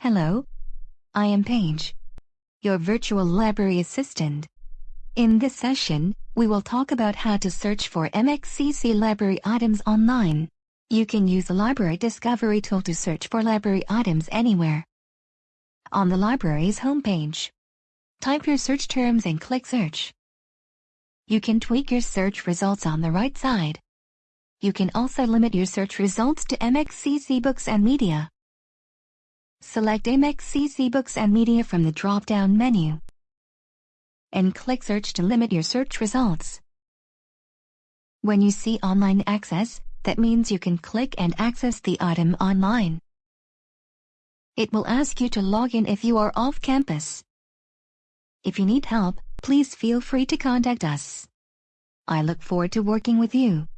Hello, I am Paige, your virtual library assistant. In this session, we will talk about how to search for MXCC library items online. You can use the Library Discovery tool to search for library items anywhere. On the library's homepage, type your search terms and click Search. You can tweak your search results on the right side. You can also limit your search results to MXCC books and media. Select MXCC Books and Media from the drop-down menu and click Search to limit your search results. When you see Online Access, that means you can click and access the item online. It will ask you to log in if you are off campus. If you need help, please feel free to contact us. I look forward to working with you.